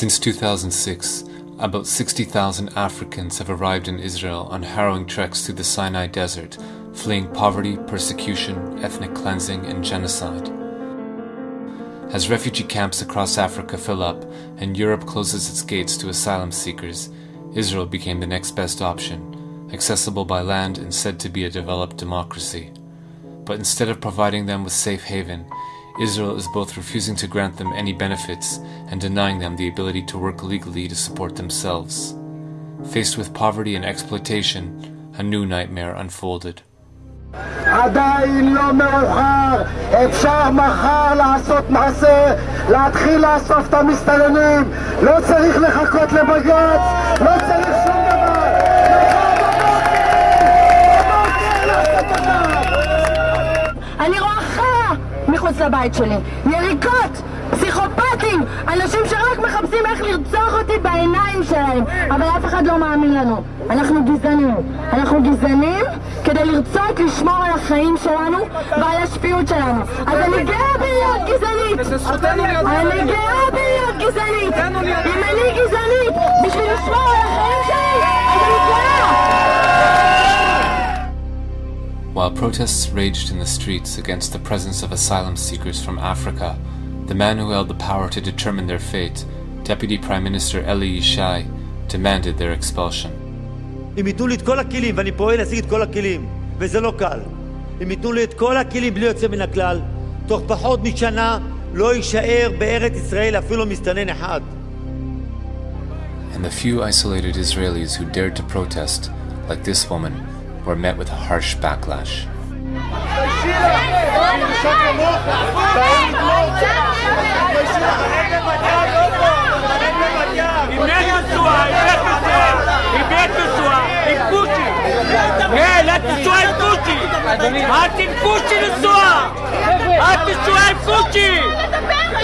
Since 2006, about 60,000 Africans have arrived in Israel on harrowing treks through the Sinai Desert, fleeing poverty, persecution, ethnic cleansing, and genocide. As refugee camps across Africa fill up and Europe closes its gates to asylum seekers, Israel became the next best option, accessible by land and said to be a developed democracy. But instead of providing them with safe haven, Israel is both refusing to grant them any benefits and denying them the ability to work legally to support themselves. Faced with poverty and exploitation, a new nightmare unfolded. עדיין לא מאוחר, אפשר מחר לעשות מעשה, להתחיל לאסוף את המסתננים, לא צריך לחכות לבג"ץ, לא צריך שום מחוץ לבית שלי. יריקות, פסיכופטים, אנשים שרק מחפשים איך לרצוח אותי בעיניים שלהם, אבל אף אחד לא מאמין לנו. אנחנו גזענים. אנחנו גזענים כדי לרצות לשמור על החיים שלנו ועל השפיות שלנו. אז אני גאה בלהיות גזענית! אני גאה בלהיות גזענית! אם אני גזענית בשביל לשמור על החיים שלי, אז אני גאה! While protests raged in the streets against the presence of asylum seekers from Africa, the man who held the power to determine their fate, Deputy Prime Minister Eli Yishai, demanded their expulsion. אם ייתנו לי את כל הכלים, ואני פועל להשיג את כל הכלים, וזה לא קל, אם ייתנו לי את כל הכלים בלי יוצא מן הכלל, תוך פחות משנה לא יישאר בארץ ישראל אפילו מסתנן אחד. And the few isolated Israelis who dared to protest, like this woman, were met with a harsh backlash. עם נט נשואה, עם נט נשואה, עם נט נשואה, עם כושי. כן, את נשואה עם כושי. את עם כושי נשואה. את נשואה עם כושי.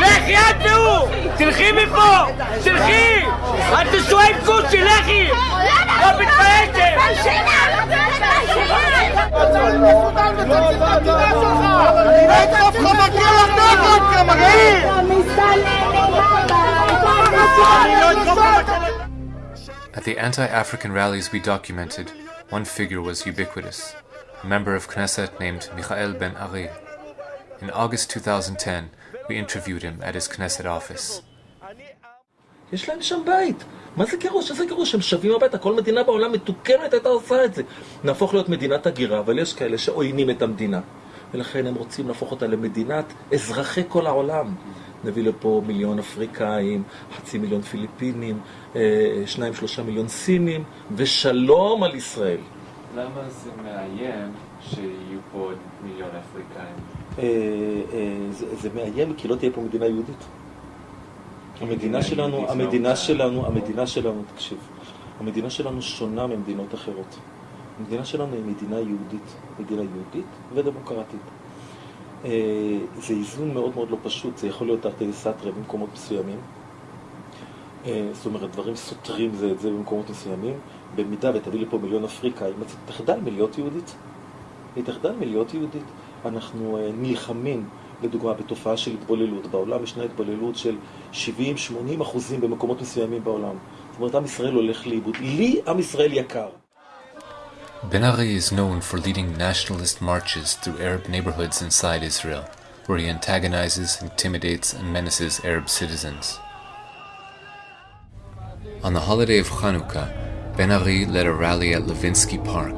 לכי את והוא. תלכי מפה. תלכי. את נשואה עם כושי, לכי. לא מתביישת. At the anti-African rallies we documented, one figure was ubiquitous, a member of Knesset named Michael Ben Ari. In August 2010, we interviewed him at his Knesset office. יש להם שם בית. מה זה גירוש? איזה גירוש? הם שבים הביתה. כל מדינה בעולם מתוקנת הייתה עושה את זה. נהפוך להיות מדינת הגירה, אבל יש כאלה שעוינים את המדינה. ולכן הם רוצים להפוך אותה למדינת אזרחי כל העולם. נביא לפה מיליון אפריקאים, חצי מיליון פיליפינים, אה, שניים שלושה מיליון סינים, ושלום על ישראל. למה זה מאיים שיהיו פה עוד מיליון אפריקאים? אה, אה, זה, זה מאיים כי לא תהיה פה מדינה יהודית. המדינה שלנו, המדינה שלנו, המדינה שלנו, תקשיב, המדינה שלנו שונה ממדינות אחרות. המדינה שלנו היא מדינה יהודית, מדינה יהודית ודמוקרטית. אה, זה איזון מאוד מאוד לא פשוט, זה יכול להיות תרתי סתרי במקומות מסוימים. אה, זאת אומרת, דברים סותרים זה את זה במקומות מסוימים. במידה ותביא לפה מיליון אפריקאים, אז תחדל מלהיות יהודית. היא תחדל מלהיות יהודית. אנחנו אה, נלחמים, לדוגמה, בתופעה של התבוללות. בעולם ישנה התבוללות של 70-80 אחוזים במקומות מסוימים בעולם. זאת אומרת, עם ישראל הולך לאיבוד. לי עם ישראל יקר. Ben Ari is known for leading nationalist marches through Arab neighborhoods inside Israel, where he antagonizes, intimidates, and menaces Arab citizens. On the holiday of Hanukkah, Ben Ari led a rally at Levinsky Park,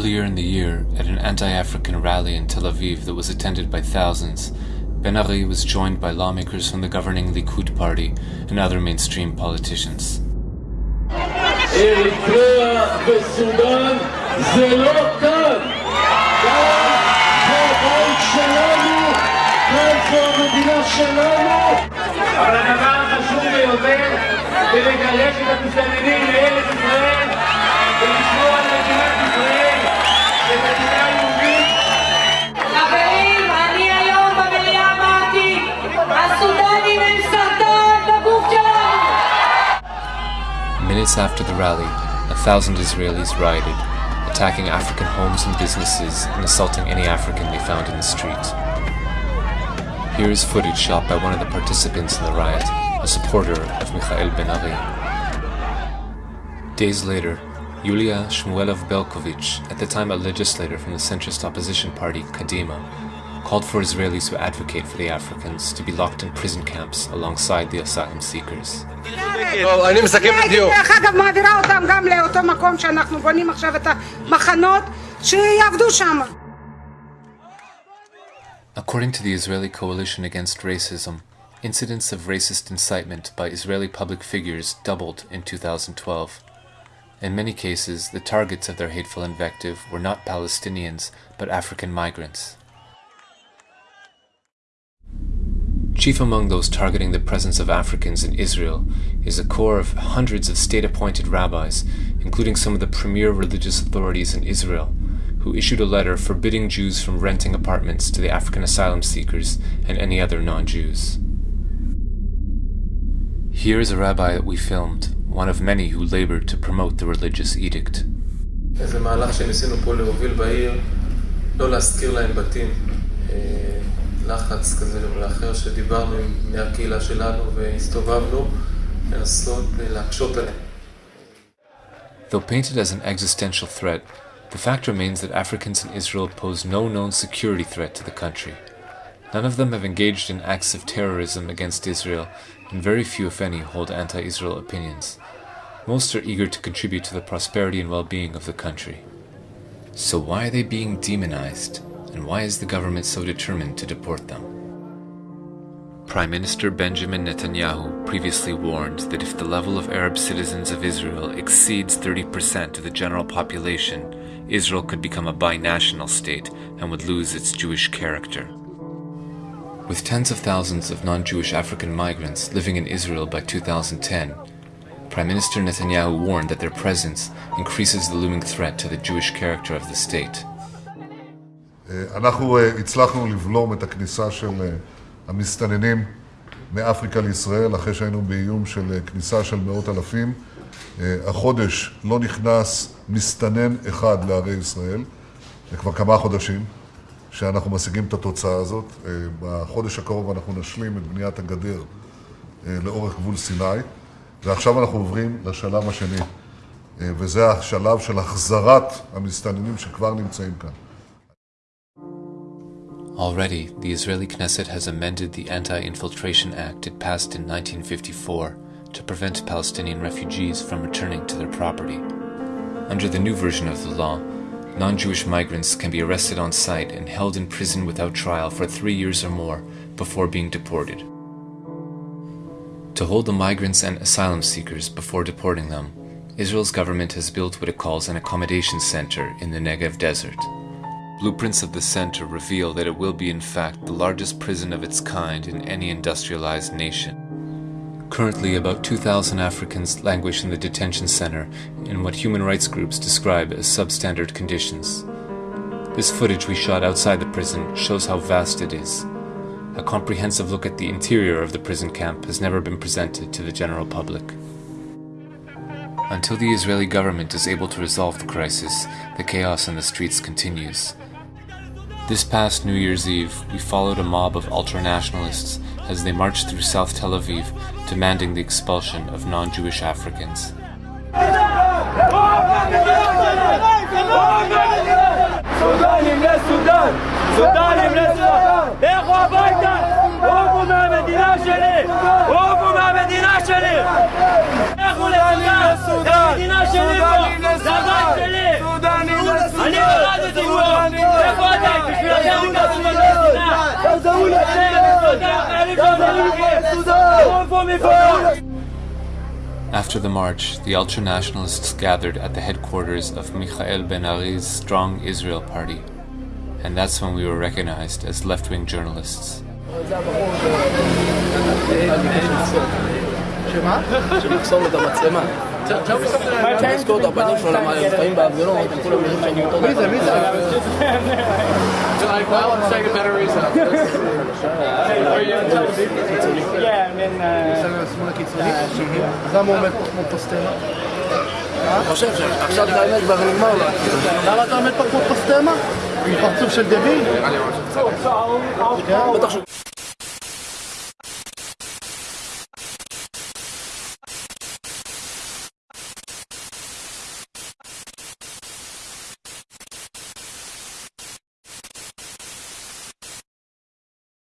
Earlier in the year, at an anti-African rally in Tel Aviv that was attended by thousands, Ben Ari was joined by lawmakers from the governing Likud party and other mainstream politicians. אריתריאה וסודאן זה לא כאן. כאן זה הבית שלנו, כאן זו המדינה שלנו. אבל הדבר החשוב ביותר זה לגרש את המסתננים לארץ ישראל ולשמור על מדינת Minutes after the rally, a thousand Israelis rioted, attacking African homes and businesses and assaulting any African they found in the street. Here is footage shot by one of the participants in the riot, a supporter of Mikhail Ben Ari. Days later, Yulia Shamalov Berkovich, at the time a legislator from the centrist opposition party Kadima, called for Israelis who advocate for the Africans to be locked in prison camps alongside the asylum seekers. טוב, אני מסכם בדיוק. דרך אגב, מעבירה אותם גם לאותו מקום שאנחנו בונים עכשיו את המחנות, שיעבדו שם. According to the Israeli Coalition Against Racism, incidents of racist incitement by Israeli public figures doubled in 2012. In many cases, the targets of their hateful invective were not Palestinians, but African migrants. Chief among those targeting the presence of Africans in Israel is a corps of hundreds of state appointed rabbis, including some of the premier religious authorities in Israel, who issued a letter forbidding Jews from renting apartments to the African asylum seekers and any other non Jews. Here is a rabbi that we filmed, one of many who labored to promote the religious edict. איזה מהלך שניסינו פה להוביל בעיר, לא להשכיר להם בתים, אה, לחץ כזה ואחר שדיברנו עם בני הקהילה שלנו והסתובבנו, לנסות אה, להקשות עליהם. Though painted as an existential threat, the fact remains that Africans in Israel pose no known security threat to the country. None of them have engaged in acts of terrorism against Israel, and very few, if any, hold anti Israel opinions. Most are eager to contribute to the prosperity and well being of the country. So, why are they being demonized, And why is the government so determined to deport them? Prime Minister Benjamin Netanyahu previously warned that if the level of Arab citizens of Israel exceeds 30% of the general population, Israel could become a binational state and would lose its Jewish character. With tens of thousands of non Jewish African migrants living in Israel by 2010, Prime Minister Netanyahu warned that their presence increases the looming threat to the Jewish character of the state. אנחנו אה, הצלחנו לבלום את הכניסה של אה, המסתננים מאפריקה לישראל, אחרי שהיינו באיום של אה, כניסה של מאות אלפים. אה, החודש לא נכנס מסתנן אחד לערי ישראל, זה כבר כמה חודשים שאנחנו משיגים את התוצאה הזאת. אה, בחודש הקרוב אנחנו נשלים את בניית הגדר אה, לאורך גבול סיני, ועכשיו אנחנו עוברים לשלב השני, אה, וזה השלב של החזרת המסתננים שכבר נמצאים כאן. Already, the Israeli Knesset has amended the Anti Infiltration Act it passed in 1954 to prevent Palestinian refugees from returning to their property. Under the new version of the law, non Jewish migrants can be arrested on site and held in prison without trial for three years or more before being deported. To hold the migrants and asylum seekers before deporting them, Israel's government has built what it calls an accommodation center in the Negev desert. Blueprints of the center reveal that it will be, in fact, the largest prison of its kind in any industrialized nation. Currently, about 2,000 Africans languish in the detention center in what human rights groups describe as substandard conditions. This footage we shot outside the prison shows how vast it is. A comprehensive look at the interior of the prison camp has never been presented to the general public. Until the Israeli government is able to resolve the crisis, the chaos in the streets continues. This past New Year's Eve, we followed a mob of ultranationalists as they marched through South Tel Aviv, demanding the expulsion of non Jewish Africans. סודנים לסודן! סודנים לסודן! לכו הביתה! עופו מהמדינה שלי! עופו מהמדינה שלי! לכו לסודן! זה המדינה שלי After the march, the ultranationalists gathered at the headquarters of Michael Ben Ari's Strong Israel Party, and that's when we were recognized as left wing journalists. שמה? שנחסום את המצלמה. תזכור את הפנים שלו, למה הם חיים בהפגנות, הם כולם יודעים שאני אותו דבר. מי זה? מי זה? אז למה הוא עומד כמו פוסטמה? אני חושב שעכשיו את האמת כבר נגמר לו. למה אתה עומד פה כמו פוסטמה? עם פרצוף של דביל? בטח שהוא...